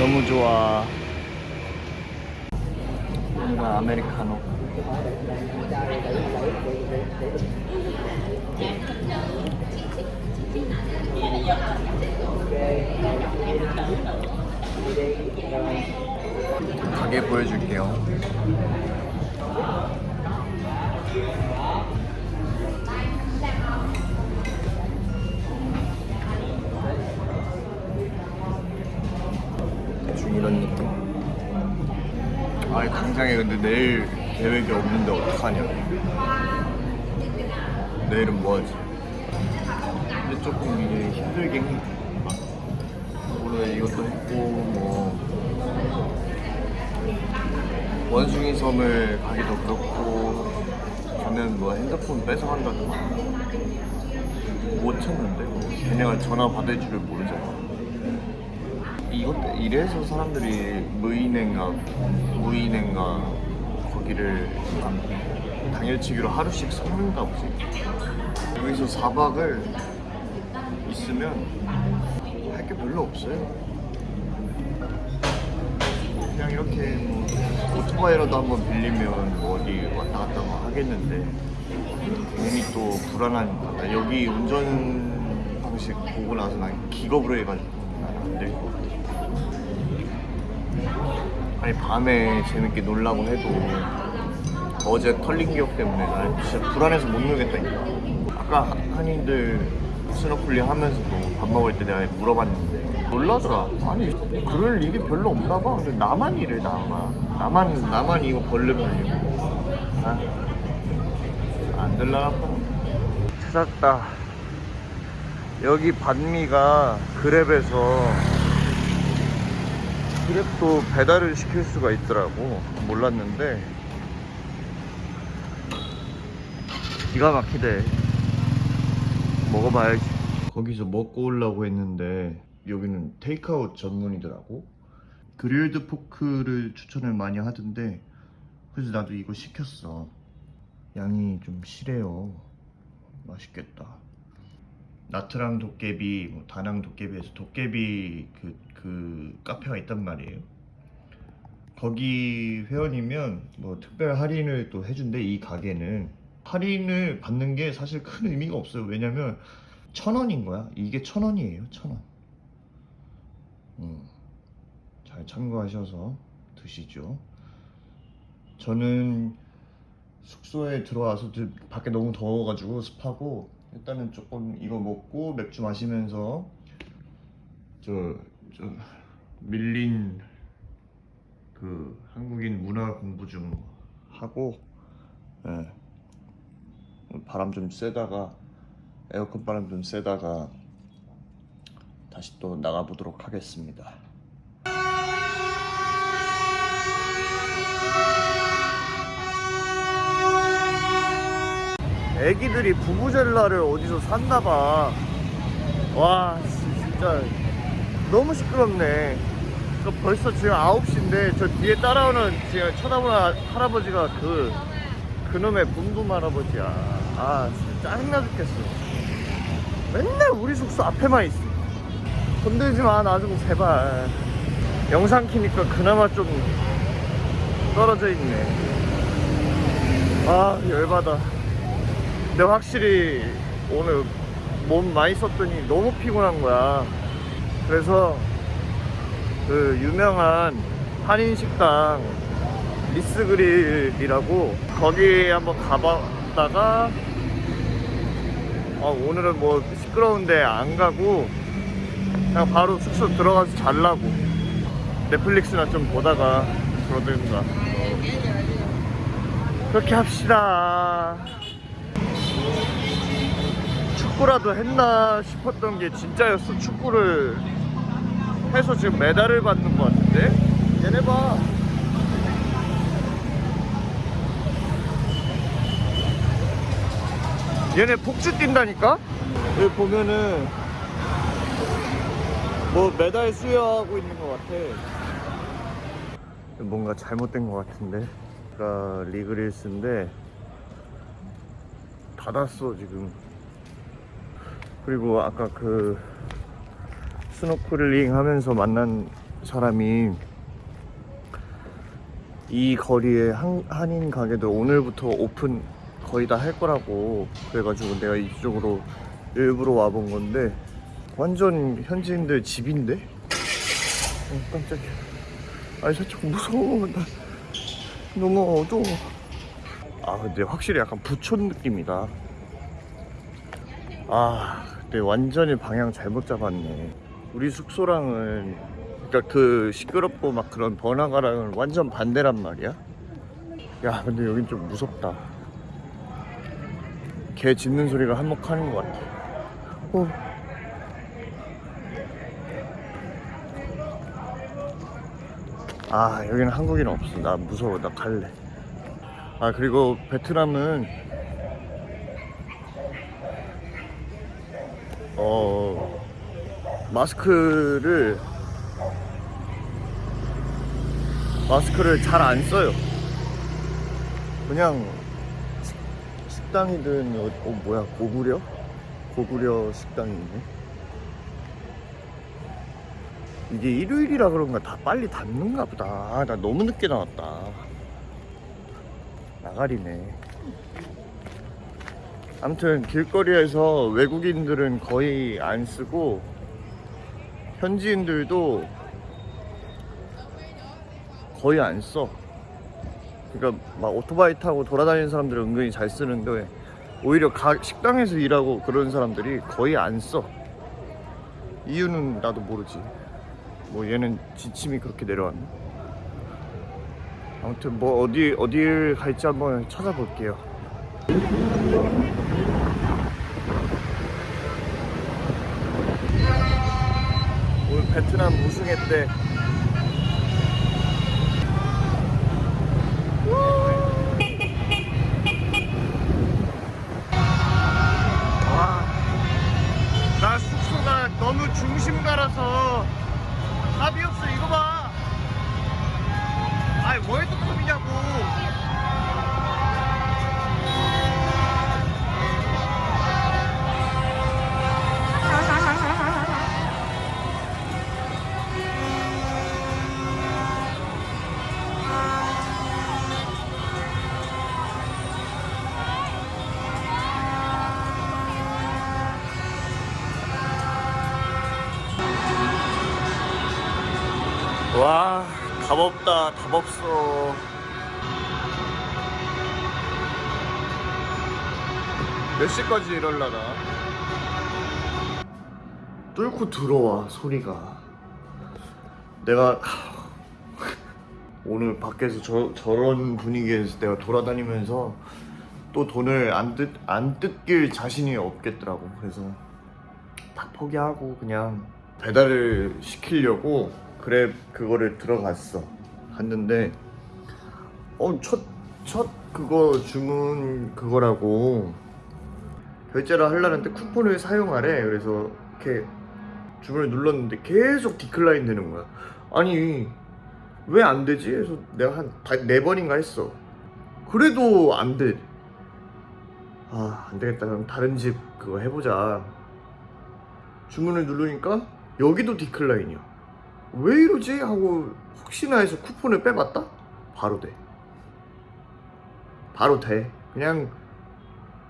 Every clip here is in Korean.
너무 좋아. 여기가 아메리카노. 가게 보여줄게요 아니 당장에 근데 내일 계획이 없는데 어떡하냐. 내일은 뭐하지? 근데 조금 이게 힘들긴 해. 오늘 이것도 했고 뭐 원숭이 섬을 가기도 그렇고 저는 뭐 핸드폰 뺏어간다든가. 못 찾는데. 걔네가 전화 받을 줄을 모르잖아 이것 이래서 사람들이 무인행가 무인행가 거기를 당일치기로 하루씩 섞는다 보지 여기서 4박을 있으면 할 게 별로 없어요. 그냥 이렇게 뭐 오토바이라도 한번 빌리면 뭐 어디 왔다 갔다 뭐 하겠는데 괜히 또 불안하니까. 나 여기 운전 방식 보고 나서 난 기겁으로 해가지고 난 안 될 것 같아 아니 밤에 재밌게 놀라고 해도 어제 털린 기억 때문에 난 진짜 불안해서 못 놀겠다니까. 아까 한- 한인들 스노클링 하면서도 밥 먹을 때 내가 물어봤는데 놀라더라. 아니 그럴 일이 별로 없나 봐. 근데 나만 이래 나만. 나만 나만 이거 벌레 걸리고. 아, 안 들라나 봐 찾았다. 여기 반미가 그랩에서 그랩도 배달을 시킬 수가 있더라고. 몰랐는데. 기가 막히대. 먹어봐야지. 거기서 먹고 오려고 했는데 여기는 테이크아웃 전문이더라고. 그릴드 포크를 추천을 많이 하던데 그래서 나도 이거 시켰어. 양이 좀 실해요. 맛있겠다 나트랑 도깨비, 뭐 다낭 도깨비에서 도깨비 그, 그 카페가 있단 말이에요. 거기 회원이면 뭐 특별 할인을 또 해준대 이 가게는 할인을 받는 게 사실 큰 의미가 없어요. 왜냐면 천 원인 거야. 이게 천 원이에요. 천 원. 음, 잘 참고하셔서 드시죠. 저는 숙소에 들어와서 드- 밖에 너무 더워가지고 습하고 일단은 조금 이거 먹고 맥주 마시면서 저, 저 밀린 그 한국인 문화 공부 좀 하고 예. 바람 좀 쐬다가 에어컨 바람 좀 쐬다가 다시 또 나가보도록 하겠습니다. 애기들이 부부젤라를 어디서 샀나봐. 와, 진짜 너무 시끄럽네. 저 벌써 지금 9시인데 저 뒤에 따라오는 지금 쳐다보는 아- 할아버지가 그 그놈의 붐붐 할아버지야. 아, 진짜 짜증나 죽겠어. 맨날 우리 숙소 앞에만 있어. 건들지 마, 나 좀 제발. 영상 키니까 그나마 좀 떨어져 있네. 아, 열받아. 근데 확실히 오늘 몸 많이 썼더니 너무 피곤한 거야. 그래서 그 유명한 한인 식당 리스그릴이라고 거기 한번 가봤다가 아, 오늘은 뭐 시끄러운데 안 가고 그냥 바로 숙소 들어가서 잘라고 넷플릭스나 좀 보다가 그러든가 그렇게 합시다. 축구라도 했나 싶었던 게 진짜였어. 축구를 해서 지금 메달을 받는 것 같은데? 얘네 봐. 얘네 폭주 뛴다니까? 여기 보면은 뭐 메달 수여하고 있는 것 같아. 뭔가 잘못된 것 같은데. 그러니까 리그릴스인데 닫았어 지금. 그리고 아까 그 스노클링 하면서 만난 사람이 이 거리에 한, 한인 가게들 오늘부터 오픈 거의 다 할 거라고 그래가지고 내가 이쪽으로 일부러 와본 건데 완전 현지인들 집인데? 어, 깜짝이야 아니 살짝 무서워 나 너무 어두워 아 근데 확실히 약간 부촌 느낌이다. 아 근데 완전히 방향 잘못 잡았네. 우리 숙소랑은 그러니까 그 시끄럽고 막 그런 번화가랑은 완전 반대란 말이야? 야 근데 여긴 좀 무섭다. 개 짖는 소리가 한몫하는 것 같아. 어. 아 여기는 한국인 없어. 나 무서워. 나 갈래 아 그리고 베트남은 어 마스크를 마스크를 잘 안 써요. 그냥 식- 식당이든 어, 어 뭐야 고구려? 고구려 식당이 있네. 이게 일요일이라 그런가 다 빨리 닫는가 보다. 아, 나 너무 늦게 나왔다 나가리네 아무튼 길거리에서 외국인들은 거의 안 쓰고 현지인들도 거의 안 써. 그러니까 막 오토바이 타고 돌아다니는 사람들은 은근히 잘 쓰는데 오히려 가, 식당에서 일하고 그런 사람들이 거의 안 써. 이유는 나도 모르지. 뭐 얘는 지침이 그렇게 내려왔나? 아무튼 뭐 어디 어디를 갈지 한번 찾아볼게요. 오늘 베트남 우승했대. 없다, 답 없어. 몇 시까지 이럴라나? 뚫고 들어와, 소리가. 내가, 하, 오늘 밖에서 저, 저런 분위기에서 내가 돌아다니면서 또 돈을 안, 뜯, 안 뜯길 자신이 없겠더라고. 그래서 다 포기하고 그냥 배달을 시키려고 그래 그거를 들어갔어. 갔는데 어첫첫 첫 그거 주문 그거라고 결제를 하려는데 쿠폰을 사용하래. 그래서 이렇게 주문을 눌렀는데 계속 디클라인 되는 거야. 아니 왜 안 되지? 그래서 내가 한 네 번인가 했어. 그래도 안돼. 아 안되겠다. 그럼 다른 집 그거 해보자. 주문을 누르니까 여기도 디클라인이야. 왜 이러지? 하고 혹시나 해서 쿠폰을 빼봤다? 바로 돼. 바로 돼. 그냥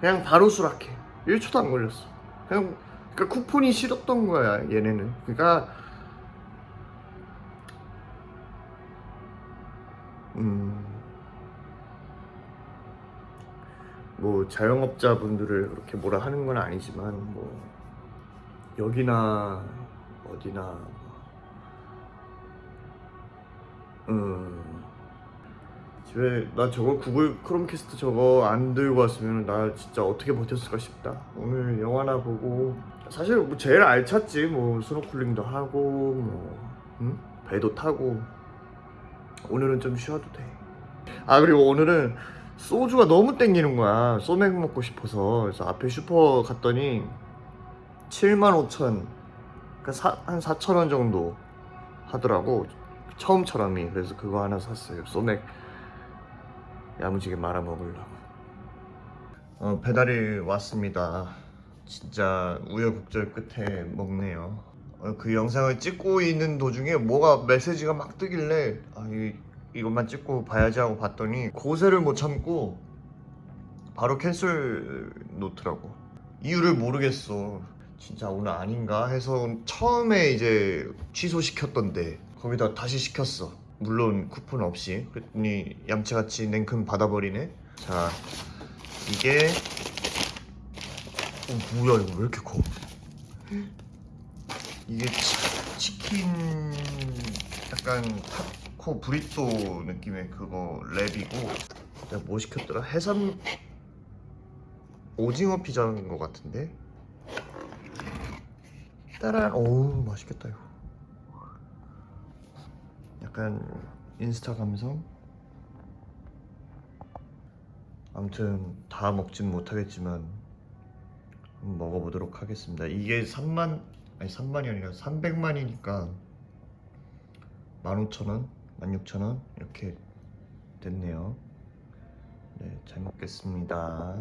그냥 바로 수락해. 1초도 안 걸렸어. 그냥 그러니까 쿠폰이 싫었던 거야 얘네는. 그러니까 음. 뭐 자영업자분들을 그렇게 뭐라 하는 건 아니지만 뭐 여기나 어디나 음. 집에 나 저거 구글 크롬캐스트 저거 안 들고 왔으면 나 진짜 어떻게 버텼을까 싶다. 오늘 영화나 보고. 사실 뭐 제일 알찼지. 뭐 스노클링도 하고 뭐 응? 배도 타고. 오늘은 좀 쉬어도 돼아 그리고 오늘은 소주가 너무 땡기는 거야. 소맥 먹고 싶어서. 그래서 앞에 슈퍼 갔더니 75,000, 그러니까 한 4,000원 정도 하더라고. 처음처럼이. 그래서 그거 하나 샀어요. 소맥 야무지게 말아 먹으려고. 어, 배달이 왔습니다. 진짜 우여곡절 끝에 먹네요. 어, 그 영상을 찍고 있는 도중에 뭐가 메시지가 막 뜨길래 아, 이, 이것만 찍고 봐야지 하고 봤더니 고세를 못 참고 바로 캔슬 놓더라고 이유를 모르겠어 진짜 오늘 아닌가 해서 처음에 이제 취소시켰던데 거기다 다시 시켰어. 물론 쿠폰 없이. 그랬더니 얌체같이 냉큼 받아버리네. 자 이게 어 뭐야 이거 왜 이렇게 커? 이게 치, 치킨 약간 타코 브리또 느낌의 그거 랩이고. 내가 뭐 시켰더라? 해삼 오징어 피자인 것 같은데? 따란 오 맛있겠다 이거 약간 인스타 감성? 아무튼 다 먹진 못하겠지만 먹어보도록 하겠습니다. 이게 3만 아니 3만이 아니라 300만이니까 15,000원 16,000원 이렇게 됐네요. 네잘 먹겠습니다